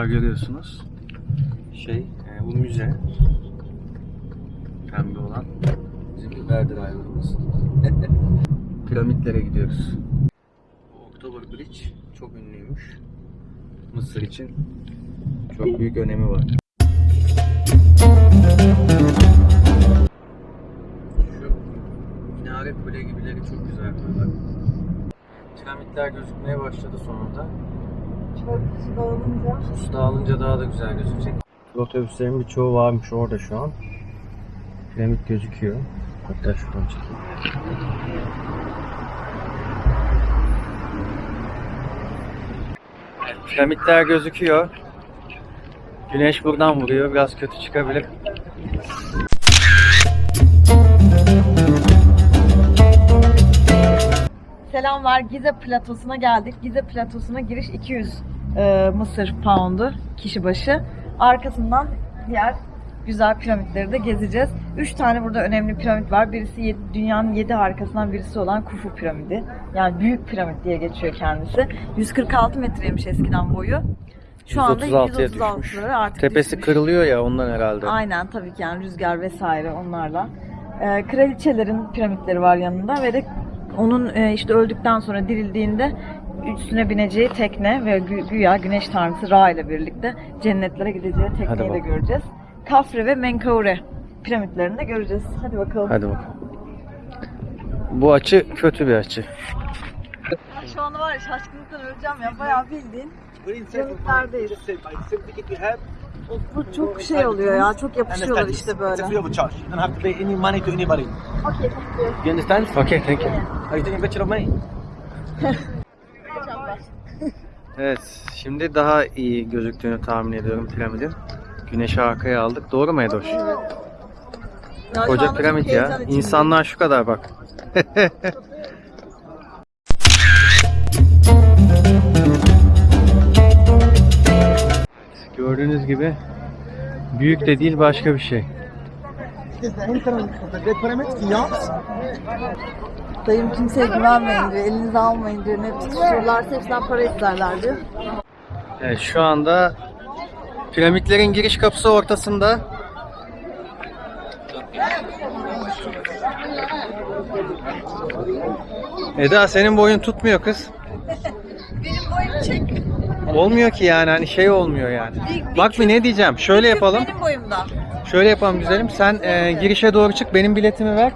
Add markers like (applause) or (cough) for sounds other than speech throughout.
Duvar görüyorsunuz. Şey, e, bu müze. Pembe olan. Bizim biber driver'ımız. (laughs) Piramitlere gidiyoruz. October Bridge çok ünlüymüş. Mısır için çok büyük önemi var. Şu minare kule gibileri çok güzel. Piramitler gözükmeye başladı sonunda. Su dağılınca. Su dağılınca daha da güzel gözükecek. Otobüslerin birçoğu varmış orada şu an. Piramit gözüküyor. Hatta şuradan çekeyim. Piramitler gözüküyor. Güneş buradan vuruyor. Biraz kötü çıkabilir. Selamlar. Gize platosuna geldik. Gize platosuna giriş 200 e, Mısır poundu kişi başı. Arkasından diğer güzel piramitleri de gezeceğiz. 3 tane burada önemli piramit var. Birisi yedi- dünyanın 7 harikasından birisi olan Kufu piramidi. Yani büyük piramit diye geçiyor kendisi. 146 metreymiş eskiden boyu. Şu anda 136'ya 136 düşmüş. artık Tepesi düşmüş. kırılıyor ya ondan herhalde. Aynen tabii ki yani rüzgar vesaire onlarla. Ee, kraliçelerin piramitleri var yanında ve de onun e, işte öldükten sonra dirildiğinde üstüne bineceği tekne ve gü- güya güneş tanrısı Ra ile birlikte cennetlere gideceği tekneyi de göreceğiz. Kafre ve Menkaure piramitlerini de göreceğiz. Hadi bakalım. Hadi bakalım. Bu açı kötü bir açı. Şu anda var ya şaşkınlıktan öleceğim ya bayağı bildiğin piramitlerdeyiz. Bu çok şey oluyor ya çok yapışıyorlar işte böyle. Okay, thank you. You understand? Okay, thank you. Are you taking a picture of me? (laughs) Evet, şimdi daha iyi gözüktüğünü tahmin ediyorum piramidin. Güneşi arkaya aldık. Doğru mu Edoş? Ya şu Koca piramit ya. İnsanlar şu kadar bak. (laughs) Gördüğünüz gibi büyük de değil başka bir şey. Dayım kimseye güvenmeyin diyor, elinize almayın diyor. Ne tutuyorlarsa hepsinden para isterler diyor. Evet, şu anda piramitlerin giriş kapısı ortasında. Eda senin boyun tutmuyor kız. Benim boyum çek. Olmuyor ki yani hani şey olmuyor yani. Bir- bir Bak bir ne diyeceğim. Şöyle yapalım. Benim boyumda. Şöyle yapalım güzelim. Sen e, girişe doğru çık. Benim biletimi ver.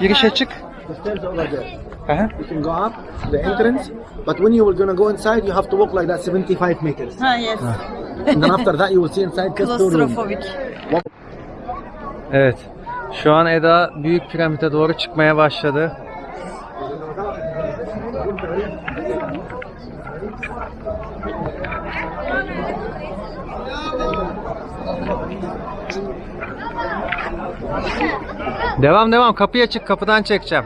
Girişe çık. The stairs over there. Aha. You can go up the entrance, but when you were gonna go inside, you have to walk like that 75 meters. Ha yes. and then after that, you will see inside just two rooms. Klostrofobik. Evet. Şu an Eda büyük piramide doğru çıkmaya başladı. Devam devam kapıya çık kapıdan çekeceğim.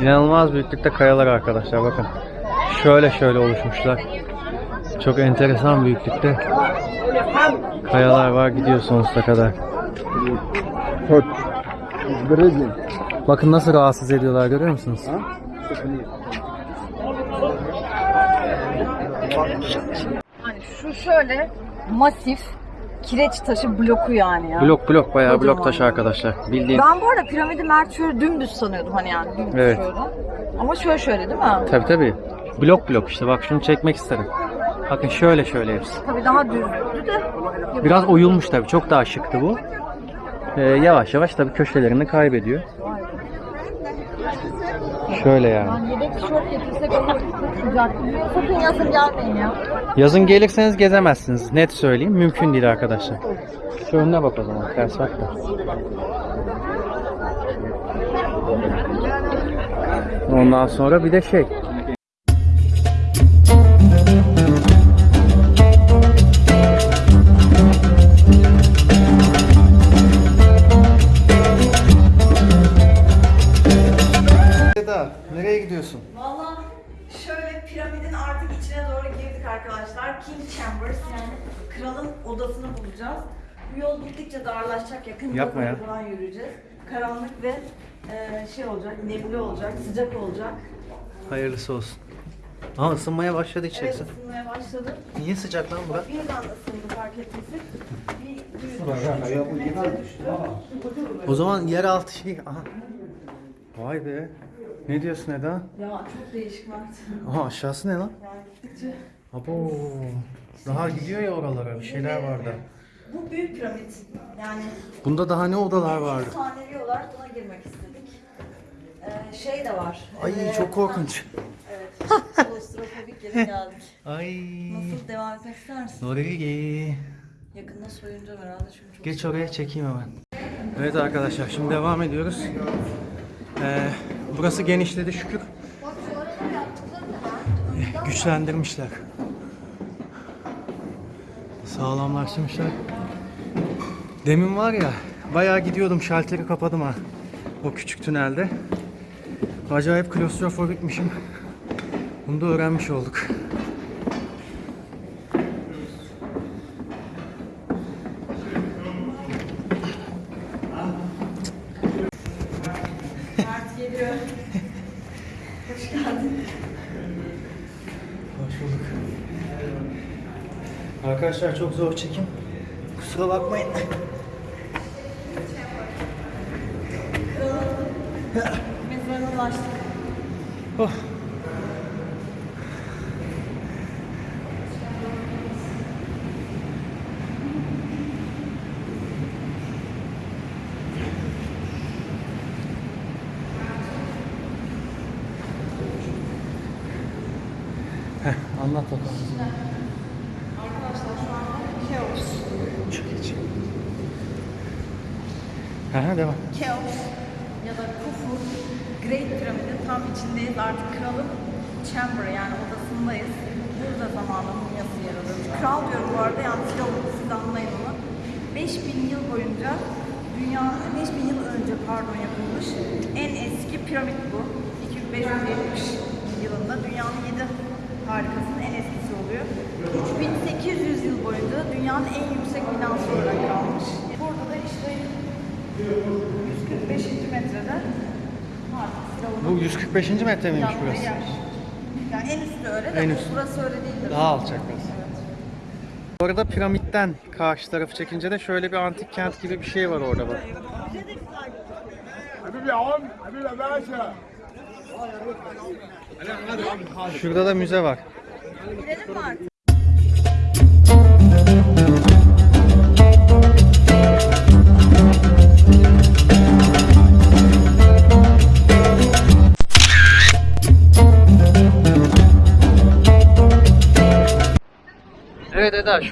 İnanılmaz büyüklükte kayalar arkadaşlar bakın. Şöyle şöyle oluşmuşlar. Çok enteresan büyüklükte. Kayalar var gidiyor sonsuza kadar. Bakın nasıl rahatsız ediyorlar görüyor musunuz? Hani şu şöyle masif kireç taşı bloku yani ya. Blok blok bayağı Kocaman. blok taşı arkadaşlar. Bildiğin. Ben bu arada piramidi Mert şöyle dümdüz sanıyordum hani yani dümdüz Evet. şöyle. Ama şöyle şöyle değil mi? Tabi tabi. Blok blok işte bak şunu çekmek isterim. Bakın şöyle şöyle hepsi. Tabii daha düzdü de. Biraz oyulmuş tabi çok daha şıktı bu. Ee, yavaş yavaş tabi köşelerini kaybediyor. Şöyle yani. Ben yedek tişört getirsek olur. Sıcak. Sakın yazın gelmeyin ya. Yazın gelirseniz gezemezsiniz. Net söyleyeyim. Mümkün değil arkadaşlar. Şu önüne bak o zaman. Ters bakma. Ondan sonra bir de şey. Arkadaşlar. King Chambers yani kralın odasını bulacağız. Bu yol gittikçe darlaşacak. Yakın Yapma ya. falan yürüyeceğiz. Karanlık ve e, şey olacak, nemli olacak, sıcak olacak. Hayırlısı olsun. Aa ısınmaya başladı Evet içerisi. ısınmaya başladı. Niye sıcak lan bura? Birden ısındı fark etmesin. Bir düğün O zaman yeraltı şey... Aha. Vay be. Ne diyorsun Eda? Ya çok değişik Mert. Aha aşağısı ne lan? Yani gittikçe. Abo. Daha gidiyor ya oralara bir şeyler vardı. Bu büyük piramit. Yani Bunda daha ne odalar vardı? efsanevi olarak buna girmek istedik. Ee, şey de var. Ay Ee, çok korkunç. Evet. (laughs) Klostrofobik yere geldik. Ay. Nasıl devam etmek ister misin? Yakında soyunacağım herhalde çünkü çok Geç oraya çekeyim hemen. Evet arkadaşlar şimdi devam ediyoruz. Ee, burası genişledi şükür. Güçlendirmişler. Sağlamlaştırmışlar. Demin var ya bayağı gidiyordum şalteri kapadım ha. O küçük tünelde. Acayip klostrofobikmişim. Bunu da öğrenmiş olduk. Hoş geldin. Bulduk. Arkadaşlar çok zor çekim. Kusura bakmayın. Mezarına ulaştık. Oh. Heh, anlat bakalım. Arkadaşlar şu anda Keops. Çok geç. Aha, devam. Keops ya da Khufu Great Pyramid'in tam içindeyiz. Artık kralın chamber yani odasındayız. Burada zamanın mumyası yer alıyor. Kral diyorum bu arada yani Firavun siz anlayın onu. 5000 yıl boyunca dünya 5000 yıl önce pardon yapılmış en eski piramit bu. 2570 yılında dünyanın 7 harikasının en eskisi oluyor. 3800 yıl boyunca dünyanın en yüksek binası olarak kalmış. Burada da işte 145. metrede Bu 145. metre miymiş burası? yer. Yani en üstü öyle de En üstü. burası öyle değildir. Daha alçak burası. Bu arada piramitten karşı tarafı çekince de şöyle bir antik kent gibi bir şey var orada bak. Şurada da müze var. Girelim mi artık?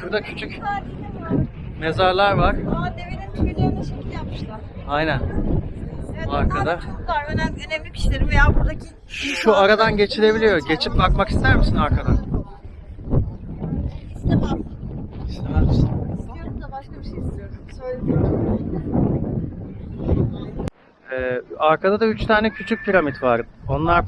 Şurada küçük mezarlar var. Aa devenin tüylerine şekil yapmışlar. Aynen. Evet, Arkada. çocuklar, önemli, önemli kişilerin veya buradaki Şu aradan geçilebiliyor. Geçip bakmak ister misin arkadan? İstemem. İstemez misin? İstiyorum da başka bir şey istiyorum. Söyleyeyim. Ee, arkada da üç tane küçük piramit var. Onlar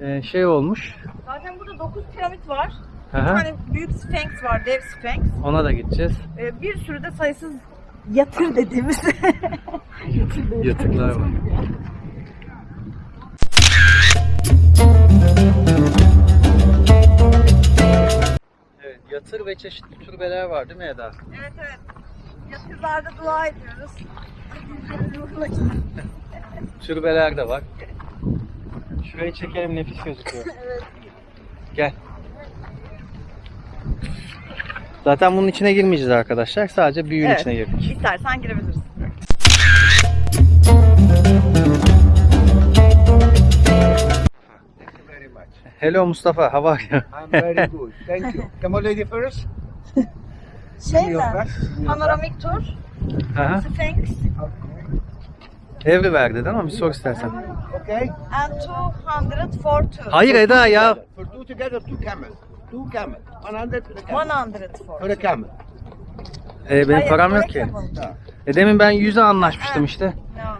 e, şey olmuş. Zaten burada 9 piramit var. Hı Bir tane büyük sphinx var, dev sphinx. Ona da gideceğiz. Ee, bir sürü de sayısız yatır dediğimiz (laughs) Yatıklar var. Evet, yatır ve çeşitli türbeler var değil mi Eda? Evet evet. Yatırlarda dua ediyoruz. (laughs) Türbeler de var. Şurayı çekelim nefis gözüküyor. (laughs) Evet. Gel. Zaten bunun içine girmeyeceğiz arkadaşlar. Sadece büyüğün Evet. içine girdik. İstersen much. Hello Mustafa, how are you? I'm very good. Thank you. Come on, lady first. Şey ben- Panoramik tur, Aha. Sphinx, Everywhere dedin ama bir sor istersen. Okay. and 200 for two. Hayır Eda ya. For two together, two camels. Two camels. 100 for the camel. 100 for. The camel. Ee, benim Hayır, param yok ki. E demin ben 100'e anlaşmıştım işte. Devam.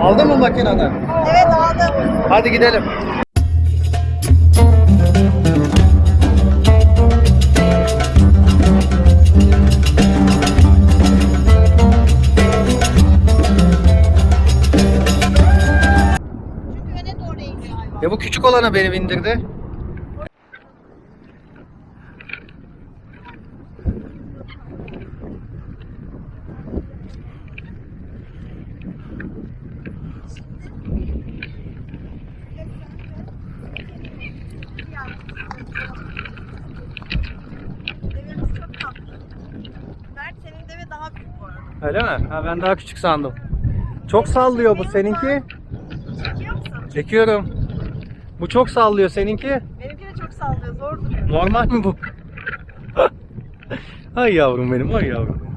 Aldın mı makineden? Evet aldım. Hadi gidelim. Ya bu küçük olana beni bindirdi. Öyle mi? Ha, ben daha küçük sandım. Çok sallıyor bu seninki. Çekiyor musun? Çekiyorum. Bu çok sallıyor seninki. Benimki de çok sallıyor. Zor duruyor. Normal mi bu? (laughs) ay yavrum benim, ay yavrum.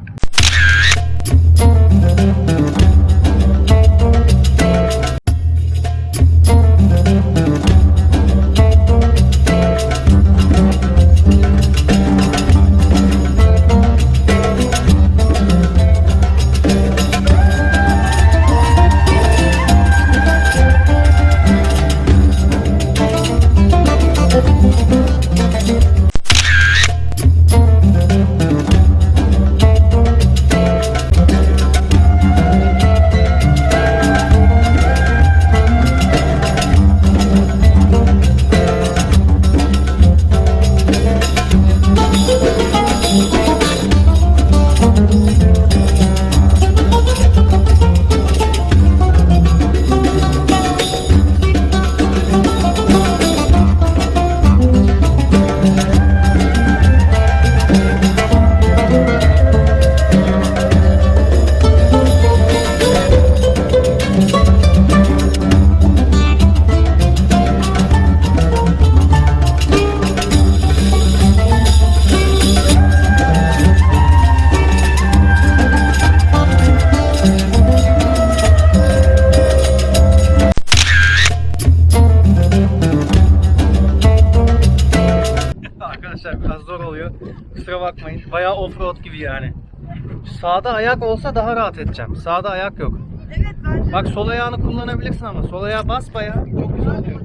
Sağda ayak olsa daha rahat edeceğim. Sağda ayak yok. Evet bence Bak sol ayağını kullanabilirsin ama sol ayağa bas bayağı. Çok güzel oluyor.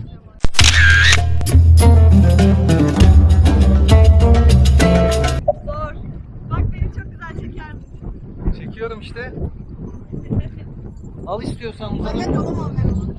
zor. Bak beni çok güzel çeker misin? Çekiyorum işte. Al istiyorsan uzanın. Evet alamam ben onu.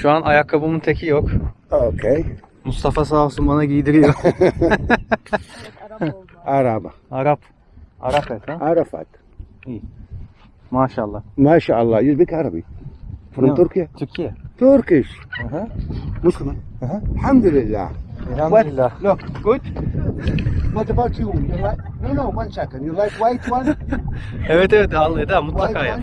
Şu an ayakkabımın teki yok. Okay. Mustafa sağ olsun bana giydiriyor. (laughs) Araba. Arap. Arap et ha? Arafat. Maşallah. MashaAllah. You speak Arabic. From No. Turkey? Türkiye. Turkish. Aha. Muslim. Aha. Alhamdulillah. Elhamdülillah. Look, good. What about you? You like? No, no. One second. You like white one? (laughs) Evet evet al Eda mutlaka White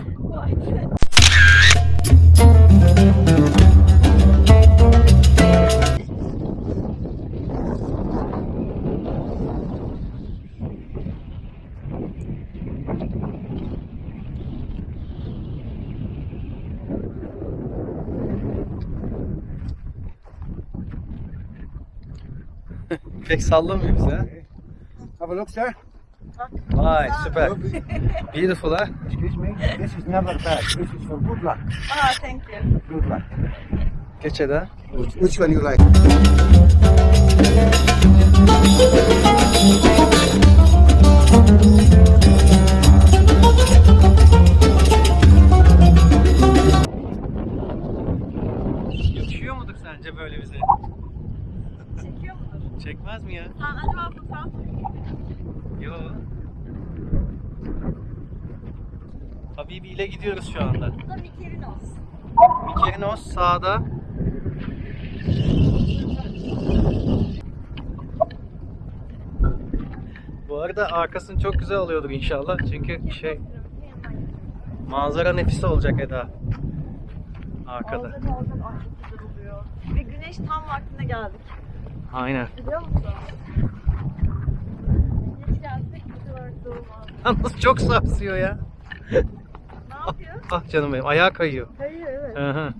Pek sallamıyor bize ha. Have a look, sir. Vay süper. Beautiful ha. Excuse me. This is never bad. This is for good luck. Aa thank you. Good luck. Eda. Which, which one you like? Yakışıyor mudur sence böyle bize? Çekmez mi ya? Ha acaba bu tam Yo. Habibi ile gidiyoruz şu anda. Bu da Mikerinos. Mikerinos sağda. Bu arada arkasını çok güzel alıyordur inşallah. Çünkü şey manzara nefis olacak Eda. Arkada. Olacak olacak. Ay çok güzel oluyor. Ve güneş tam vaktinde geldik. Aynen. Biliyor musun? Gelsek. Yalnız çok sarsıyor ya. Ne yapıyor? Ah canım benim ayağa kayıyor. Hayır evet. Hı hı.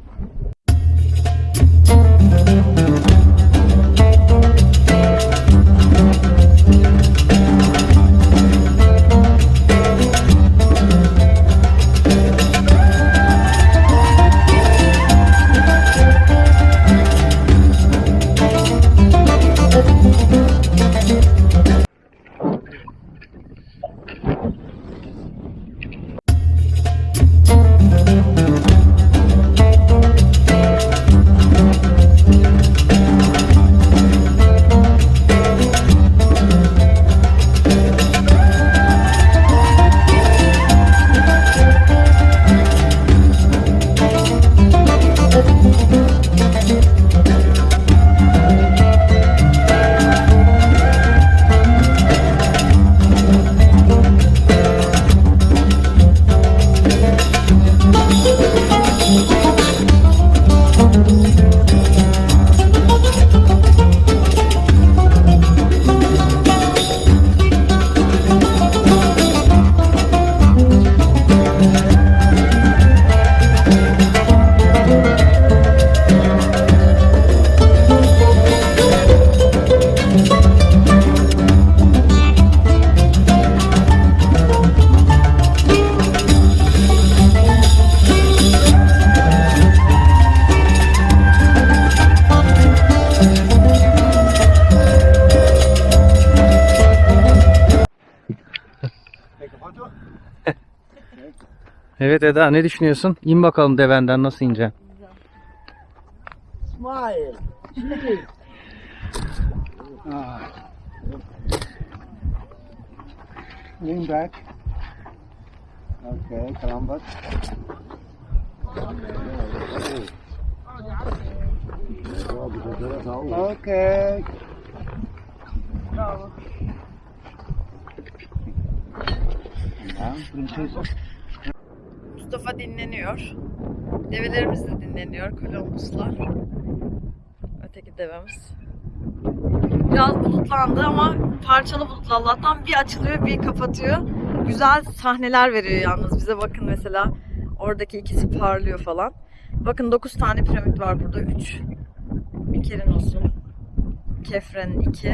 Evet Eda ne düşünüyorsun? İn bakalım devenden nasıl ineceksin? Smile. ah. Lean back. Okay, come back. Okay. Now, princess. Mustafa dinleniyor. Develerimiz de dinleniyor. Kolombuslar. Öteki devemiz. Biraz bulutlandı ama parçalı bulutlu Allah'tan bir açılıyor bir kapatıyor. Güzel sahneler veriyor yalnız bize bakın mesela. Oradaki ikisi parlıyor falan. Bakın 9 tane piramit var burada. 3 Mikerenos'un, Kefren'in 2,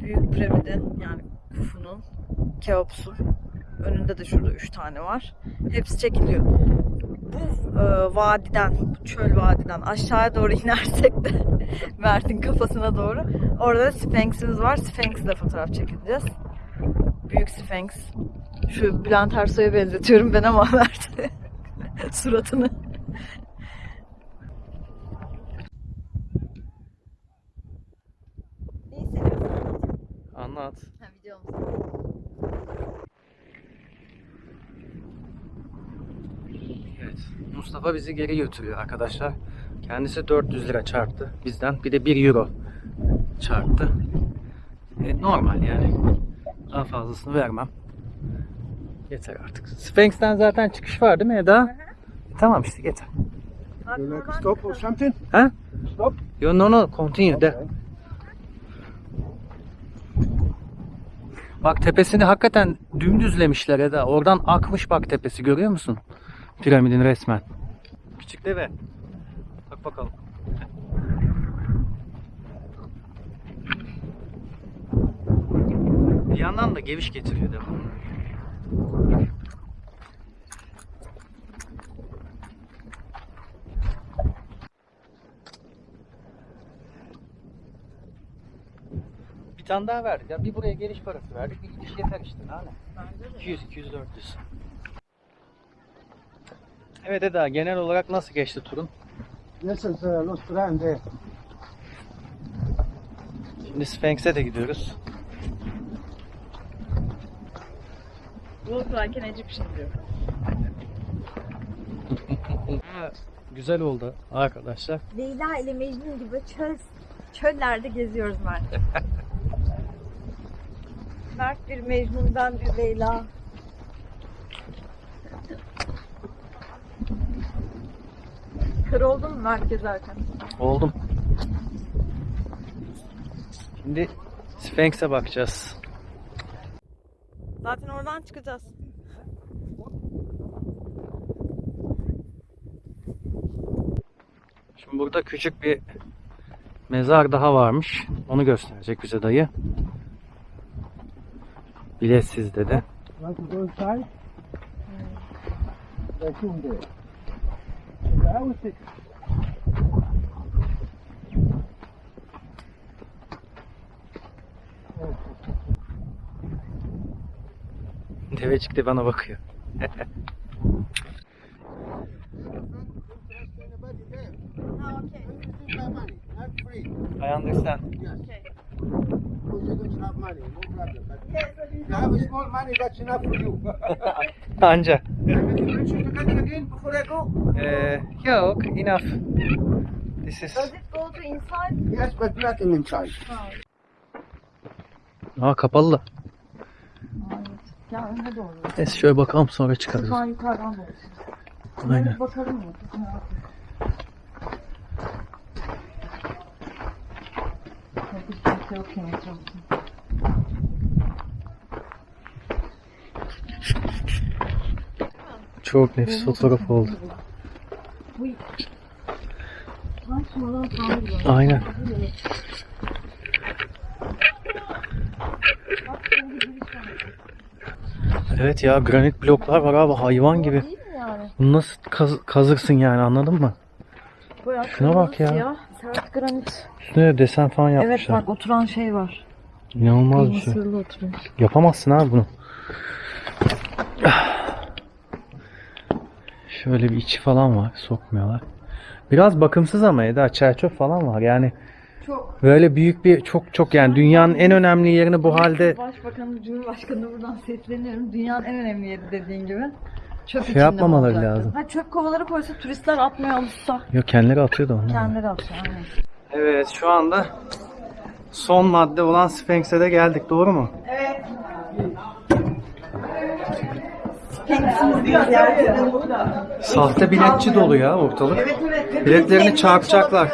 Büyük Piramidin yani Kufu'nun, Keops'un. Önünde de şurada 3 tane var. Hepsi çekiliyor. Bu e, vadiden, bu çöl vadiden aşağıya doğru (laughs) inersek de Mert'in kafasına doğru. Orada da Sphinx'imiz var. Sphinx'le fotoğraf çekileceğiz. Büyük Sphinx. Şu Bülent Ersoy'a benzetiyorum ben ama (laughs) Mert (laughs) suratını. Anlat. Ha, videomuz. Evet. Mustafa bizi geri götürüyor arkadaşlar. Kendisi 400 lira çarptı bizden. Bir de 1 euro çarptı. E, normal yani. Daha fazlasını vermem. Yeter artık. Sphinx'ten zaten çıkış var değil mi Eda? E, tamam işte yeter. You like stop or something? Ha? Stop. Yo no no continue de. Bak tepesini hakikaten dümdüzlemişler Eda. Oradan akmış bak tepesi görüyor musun? Piramidin resmen. Küçük deve. Bak bakalım. Bir yandan da geviş getiriyor devamlı. Bir tane daha verdik. Ya bir buraya geliş parası verdik. Bir gidiş yeter işte. Daha ne? 200, 200, 400. Evet Eda genel olarak nasıl geçti turun? This is uh. Şimdi Sphinx'e de gidiyoruz. Bulut varken Egyptian diyor. (laughs) Güzel oldu arkadaşlar. Leyla ile Mecnun gibi çöl, çöllerde geziyoruz Mert. (laughs) Mert bir Mecnun, ben bir Leyla. Kır oldun mu Mert gezerken? Oldum. Şimdi Sphinx'e bakacağız. Zaten oradan çıkacağız. Şimdi burada küçük bir mezar daha varmış. Onu gösterecek bize dayı. Biletsiz dedi. İnside? There's room there. I will sit. Devecik de bana bakıyor. I understand. You have small money, that's enough for you. Anca. (laughs) I go? Ee, yok, enough. This is... Does it go to inside? Yes, but nothing inside. Aa kapalı. Ya önde doğru. Neyse şöyle bakalım sonra çıkarız. Şu an yukarıdan doğru. Aynen. Bakalım mı? Hiç kimse yok yani etrafta. Çok nefis fotoğraf oldu. Aynen. Evet ya granit bloklar var abi hayvan gibi. Bunu nasıl kaz- kazırsın yani anladın mı? Bayağı Şuna bak ya. siyah, Sert granit. Üstüne de desen falan Evet yapmışlar. bak oturan şey var. İnanılmaz bir şey. Oturuyor. Yapamazsın abi bunu. Şöyle bir içi falan var. Sokmuyorlar. Biraz bakımsız ama Eda çerçöp falan var. Yani Çok. böyle büyük bir çok çok yani dünyanın en önemli yerini bu halde Başbakanı, Cumhurbaşkanı buradan sesleniyorum. Dünyanın en önemli yeri dediğin gibi. Çöp Şey içinde yapmamaları olacaktı. lazım. Ha çöp kovaları koysa turistler atmaya alışsa. yok kendileri atıyordu onu. Kendileri atıyor. Aynen. Evet şu anda son madde olan Sphinx'e de geldik doğru mu? Sahte biletçi dolu ya ortalık. Biletlerini çarpacaklar.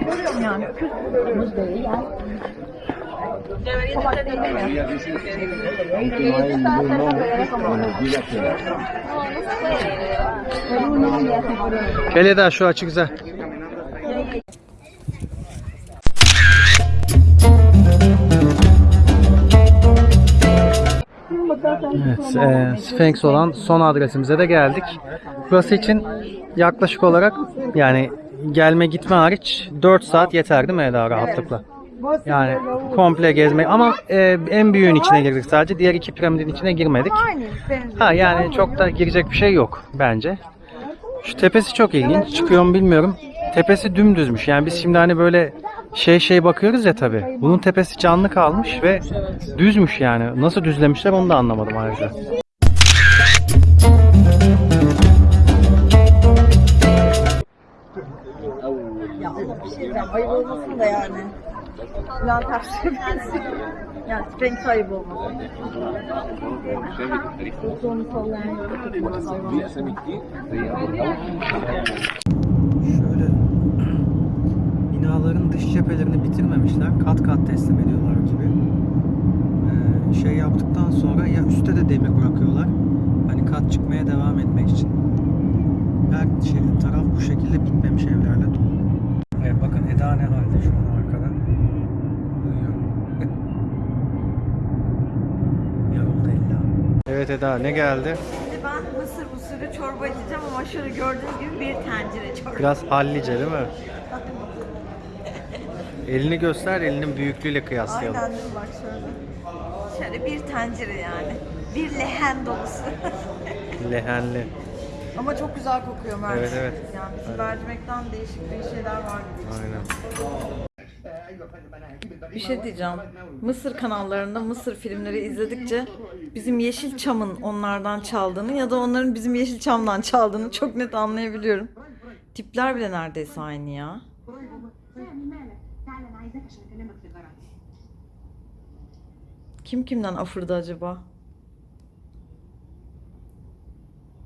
Görüyorum yani. Gel Eda şu açı güzel. Evet, e, Sphinx olan son adresimize de geldik. Burası için yaklaşık olarak yani gelme gitme hariç 4 saat yeter değil mi Eda rahatlıkla? Yani komple gezmek ama e, en büyüğün içine girdik sadece. Diğer iki piramidin içine girmedik. Ha yani çok da girecek bir şey yok bence. Şu tepesi çok ilginç. Çıkıyor mu bilmiyorum. Tepesi dümdüzmüş. Yani biz şimdi hani böyle şey şey bakıyoruz ya tabi. Bunun tepesi canlı kalmış ve düzmüş yani. Nasıl düzlemişler onu da anlamadım ayrıca. Ya şey. Ayıp olmasın da yani. Plan tersi Yani Sphinx ayıp olmasın. Onu sallayan yok. Cephelerini bitirmemişler. Kat kat teslim ediyorlar gibi. Ee, şey yaptıktan sonra ya üstte de demir bırakıyorlar. Hani kat çıkmaya devam etmek için. Her şey, taraf bu şekilde bitmemiş evlerle dolu. Evet bakın Eda ne halde şu an arkada. Uyuyor. (laughs) Yoruldu. Evet Eda ne geldi? Şimdi ben mısır usulü çorba içeceğim ama şöyle gördüğünüz gibi bir tencere çorba. Biraz hallice değil mi? Elini göster, elinin büyüklüğüyle kıyaslayalım. Aynen dur bak şöyle. Şöyle bir tencere yani. Bir lehen dolusu. (laughs) Lehenli. Ama çok güzel kokuyor mercimek. Evet evet. Yani bizim Aynen. mercimekten değişik bir şeyler var. gibi. Aynen. Bir şey diyeceğim. Mısır kanallarında Mısır filmleri izledikçe bizim Yeşilçam'ın onlardan çaldığını ya da onların bizim Yeşilçam'dan çaldığını çok net anlayabiliyorum. Tipler bile neredeyse aynı ya. عايزاك عشان اكلمك لجرعي Kim kimden afırdı acaba?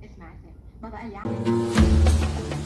اسمع يا سامي بابا قال لي